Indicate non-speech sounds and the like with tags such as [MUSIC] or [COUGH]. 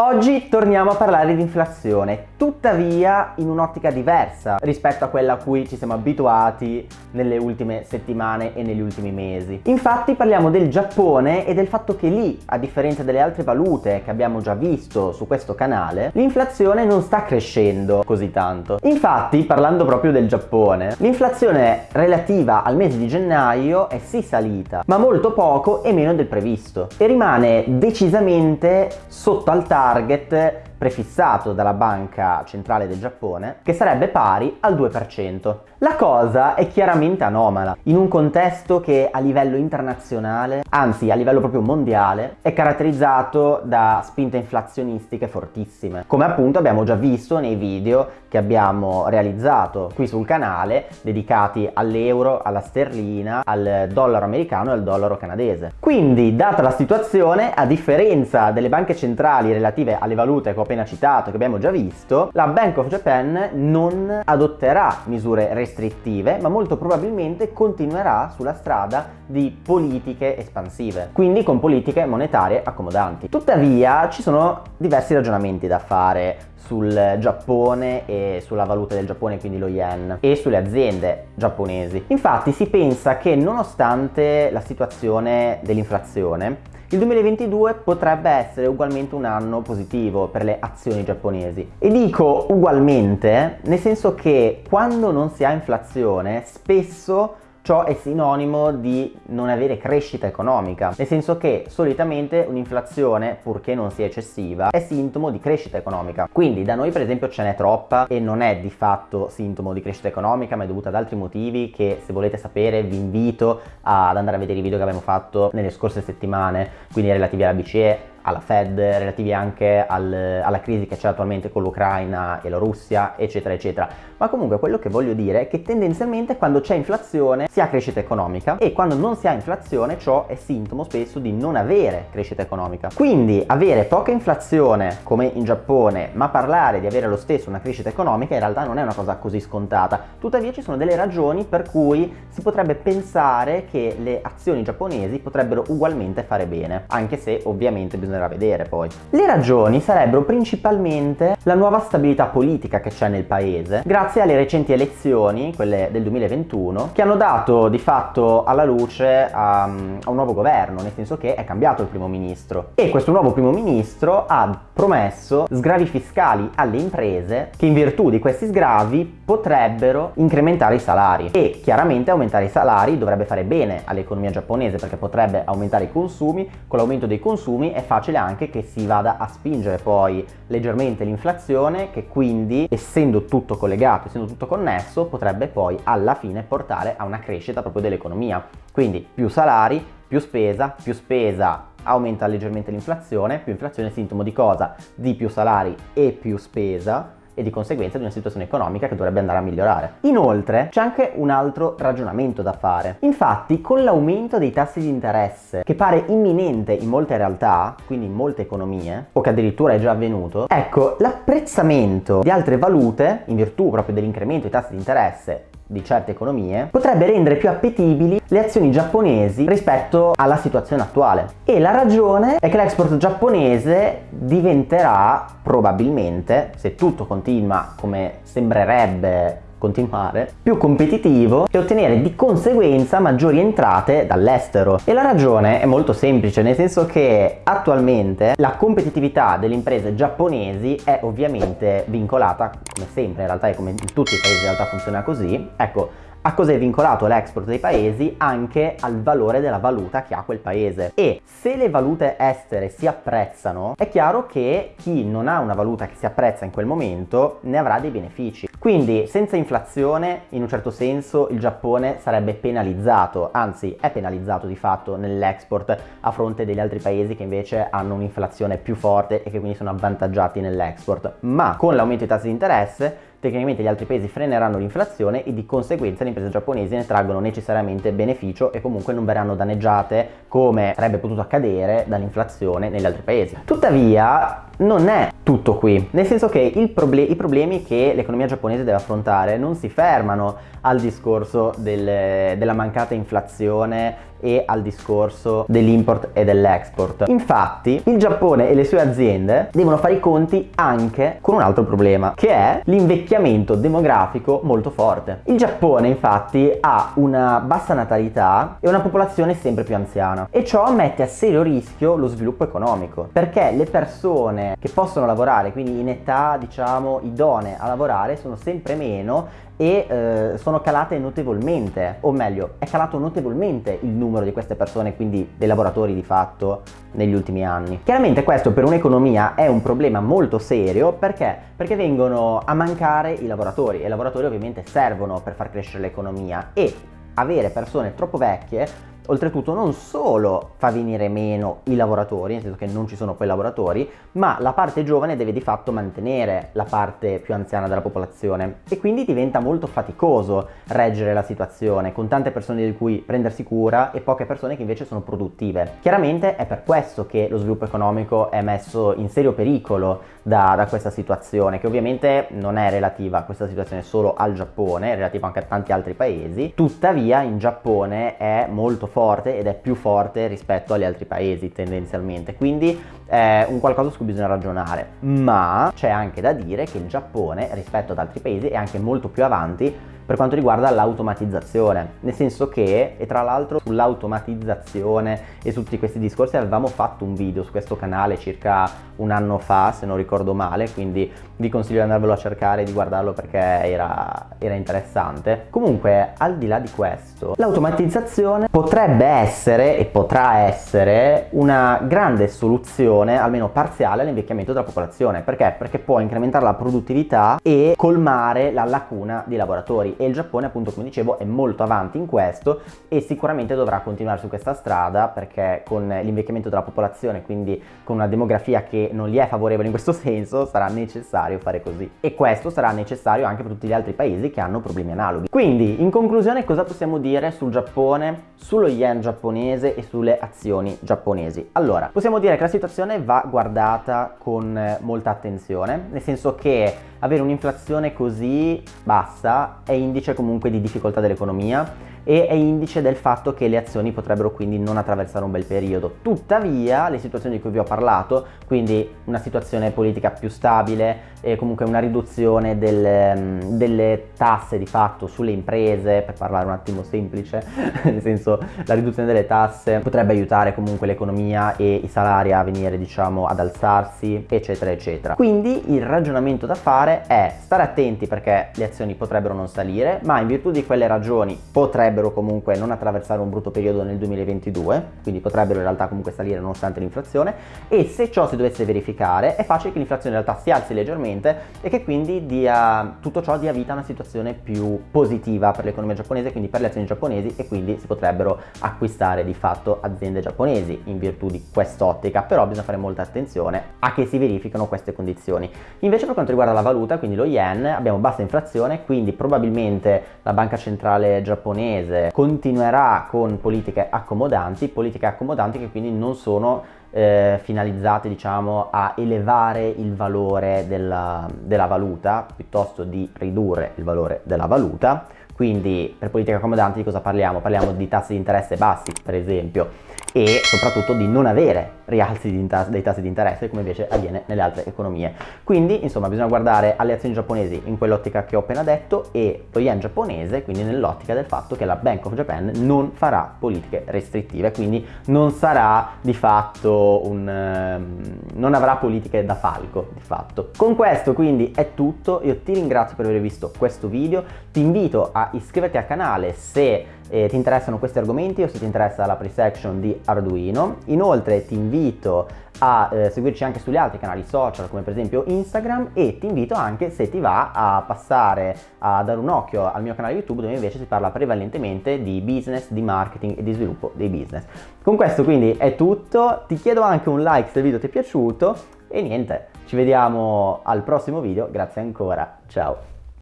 Oggi torniamo a parlare di inflazione, tuttavia in un'ottica diversa rispetto a quella a cui ci siamo abituati nelle ultime settimane e negli ultimi mesi. Infatti parliamo del Giappone e del fatto che lì, a differenza delle altre valute che abbiamo già visto su questo canale, l'inflazione non sta crescendo così tanto. Infatti, parlando proprio del Giappone, l'inflazione relativa al mese di gennaio è sì salita, ma molto poco e meno del previsto e rimane decisamente sotto al target prefissato dalla banca centrale del Giappone che sarebbe pari al 2%. La cosa è chiaramente anomala in un contesto che a livello internazionale, anzi a livello proprio mondiale, è caratterizzato da spinte inflazionistiche fortissime, come appunto abbiamo già visto nei video che abbiamo realizzato qui sul canale dedicati all'euro, alla sterlina, al dollaro americano e al dollaro canadese. Quindi, data la situazione, a differenza delle banche centrali relative alle valute che ho appena citato, che abbiamo già visto, la Bank of Japan non adotterà misure restrittive, ma molto probabilmente continuerà sulla strada di politiche espansive, quindi con politiche monetarie accomodanti. Tuttavia ci sono diversi ragionamenti da fare sul Giappone e sulla valuta del Giappone, quindi lo yen, e sulle aziende giapponesi. Infatti si pensa che nonostante la situazione dell'inflazione, il 2022 potrebbe essere ugualmente un anno positivo per le azioni giapponesi. E dico ugualmente nel senso che quando non si ha inflazione spesso Ciò è sinonimo di non avere crescita economica, nel senso che solitamente un'inflazione, purché non sia eccessiva, è sintomo di crescita economica. Quindi da noi per esempio ce n'è troppa e non è di fatto sintomo di crescita economica, ma è dovuta ad altri motivi che se volete sapere vi invito ad andare a vedere i video che abbiamo fatto nelle scorse settimane, quindi relativi alla BCE, alla Fed, relativi anche al, alla crisi che c'è attualmente con l'Ucraina e la Russia, eccetera, eccetera. Ma comunque quello che voglio dire è che tendenzialmente quando c'è inflazione si ha crescita economica e quando non si ha inflazione ciò è sintomo spesso di non avere crescita economica. Quindi avere poca inflazione come in Giappone, ma parlare di avere lo stesso una crescita economica in realtà non è una cosa così scontata. Tuttavia ci sono delle ragioni per cui si potrebbe pensare che le azioni giapponesi potrebbero ugualmente fare bene, anche se ovviamente bisogna bisognerà vedere poi. Le ragioni sarebbero principalmente la nuova stabilità politica che c'è nel paese, grazie alle recenti elezioni, quelle del 2021, che hanno dato di fatto alla luce a, a un nuovo governo, nel senso che è cambiato il primo ministro. E questo nuovo primo ministro ha promesso sgravi fiscali alle imprese che in virtù di questi sgravi potrebbero incrementare i salari e chiaramente aumentare i salari dovrebbe fare bene all'economia giapponese perché potrebbe aumentare i consumi, con l'aumento dei consumi è facile facile anche che si vada a spingere poi leggermente l'inflazione che quindi essendo tutto collegato, essendo tutto connesso potrebbe poi alla fine portare a una crescita proprio dell'economia. Quindi più salari, più spesa, più spesa aumenta leggermente l'inflazione, più inflazione è sintomo di cosa? Di più salari e più spesa e di conseguenza di una situazione economica che dovrebbe andare a migliorare. Inoltre c'è anche un altro ragionamento da fare. Infatti con l'aumento dei tassi di interesse che pare imminente in molte realtà, quindi in molte economie, o che addirittura è già avvenuto, ecco l'apprezzamento di altre valute in virtù proprio dell'incremento dei tassi di interesse di certe economie potrebbe rendere più appetibili le azioni giapponesi rispetto alla situazione attuale. E la ragione è che l'export giapponese diventerà probabilmente se tutto continua come sembrerebbe continuare, più competitivo e ottenere di conseguenza maggiori entrate dall'estero. E la ragione è molto semplice, nel senso che attualmente la competitività delle imprese giapponesi è ovviamente vincolata, come sempre in realtà e come in tutti i paesi in realtà funziona così, ecco, a cosa è vincolato l'export dei paesi? Anche al valore della valuta che ha quel paese. E se le valute estere si apprezzano, è chiaro che chi non ha una valuta che si apprezza in quel momento ne avrà dei benefici. Quindi senza inflazione, in un certo senso, il Giappone sarebbe penalizzato, anzi è penalizzato di fatto nell'export a fronte degli altri paesi che invece hanno un'inflazione più forte e che quindi sono avvantaggiati nell'export. Ma con l'aumento dei tassi di interesse tecnicamente gli altri paesi freneranno l'inflazione e di conseguenza le imprese giapponesi ne traggono necessariamente beneficio e comunque non verranno danneggiate come sarebbe potuto accadere dall'inflazione negli altri paesi. Tuttavia non è tutto qui, nel senso che proble i problemi che l'economia giapponese deve affrontare non si fermano al discorso del, della mancata inflazione e al discorso dell'import e dell'export. Infatti il Giappone e le sue aziende devono fare i conti anche con un altro problema che è l'invecchiamento demografico molto forte. Il Giappone infatti ha una bassa natalità e una popolazione sempre più anziana e ciò mette a serio rischio lo sviluppo economico perché le persone che possono lavorare quindi in età diciamo idonee a lavorare sono sempre meno e eh, sono calate notevolmente, o meglio, è calato notevolmente il numero di queste persone, quindi dei lavoratori di fatto, negli ultimi anni. Chiaramente questo per un'economia è un problema molto serio perché? Perché vengono a mancare i lavoratori e i lavoratori ovviamente servono per far crescere l'economia e avere persone troppo vecchie oltretutto non solo fa venire meno i lavoratori, nel senso che non ci sono quei lavoratori, ma la parte giovane deve di fatto mantenere la parte più anziana della popolazione e quindi diventa molto faticoso reggere la situazione con tante persone di cui prendersi cura e poche persone che invece sono produttive. Chiaramente è per questo che lo sviluppo economico è messo in serio pericolo da, da questa situazione, che ovviamente non è relativa a questa situazione solo al Giappone, è relativa anche a tanti altri paesi, tuttavia in Giappone è molto forte forte ed è più forte rispetto agli altri paesi tendenzialmente, quindi è un qualcosa su cui bisogna ragionare. Ma c'è anche da dire che il Giappone rispetto ad altri paesi è anche molto più avanti per quanto riguarda l'automatizzazione, nel senso che, e tra l'altro sull'automatizzazione e su tutti questi discorsi avevamo fatto un video su questo canale circa un anno fa, se non ricordo male, quindi vi consiglio di andarvelo a cercare e di guardarlo perché era, era interessante. Comunque, al di là di questo, l'automatizzazione potrebbe essere e potrà essere una grande soluzione, almeno parziale, all'invecchiamento della popolazione. Perché? Perché può incrementare la produttività e colmare la lacuna di lavoratori e il Giappone appunto come dicevo è molto avanti in questo e sicuramente dovrà continuare su questa strada perché con l'invecchiamento della popolazione quindi con una demografia che non gli è favorevole in questo [LAUGHS] senso sarà necessario fare così. E questo sarà necessario anche per tutti gli altri paesi che hanno problemi analoghi. Quindi in conclusione cosa possiamo dire sul Giappone sullo yen giapponese e sulle azioni giapponesi? Allora possiamo dire che la situazione va guardata con molta attenzione nel senso che avere un'inflazione così bassa è indice comunque di difficoltà dell'economia e è indice del fatto che le azioni potrebbero quindi non attraversare un bel periodo. Tuttavia le situazioni di cui vi ho parlato, quindi una situazione politica più stabile e comunque una riduzione del, mm, delle tasse di fatto sulle imprese, per parlare un attimo semplice, [LAUGHS] nel senso la riduzione delle tasse potrebbe aiutare comunque l'economia e i salari a venire diciamo ad alzarsi eccetera eccetera. Quindi il ragionamento da fare è stare attenti perché le azioni potrebbero non salire ma in virtù di quelle ragioni potrebbero potrebbero comunque non attraversare un brutto periodo nel 2022, quindi potrebbero in realtà comunque salire nonostante l'inflazione e se ciò si dovesse verificare è facile che l'inflazione in realtà si alzi leggermente e che quindi dia, tutto ciò dia vita a una situazione più positiva per l'economia giapponese, quindi per le azioni giapponesi e quindi si potrebbero acquistare di fatto aziende giapponesi in virtù di quest'ottica, però bisogna fare molta attenzione a che si verificano queste condizioni. Invece per quanto riguarda la valuta, quindi lo yen, abbiamo bassa inflazione, quindi probabilmente la banca centrale giapponese paese continuerà con politiche accomodanti, politiche accomodanti che quindi non sono eh, finalizzate diciamo a elevare il valore della, della valuta piuttosto di ridurre il valore della valuta quindi per politiche accomodanti di cosa parliamo? Parliamo di tassi di interesse bassi per esempio e soprattutto di non avere rialzi dei tassi di interesse come invece avviene nelle altre economie. Quindi insomma bisogna guardare alle azioni giapponesi in quell'ottica che ho appena detto e lo yen giapponese quindi nell'ottica del fatto che la Bank of Japan non farà politiche restrittive quindi non sarà di fatto un... Um, non avrà politiche da falco di fatto. Con questo quindi è tutto, io ti ringrazio per aver visto questo video, ti invito a iscriverti al canale se eh, ti interessano questi argomenti o se ti interessa la pre-section di Arduino. Inoltre ti invito a eh, seguirci anche sugli altri canali social come per esempio Instagram e ti invito anche se ti va a passare a dare un occhio al mio canale YouTube dove invece si parla prevalentemente di business, di marketing e di sviluppo dei business. Con questo quindi è tutto, ti chiedo anche un like se il video ti è piaciuto e niente, ci vediamo al prossimo video, grazie ancora, ciao!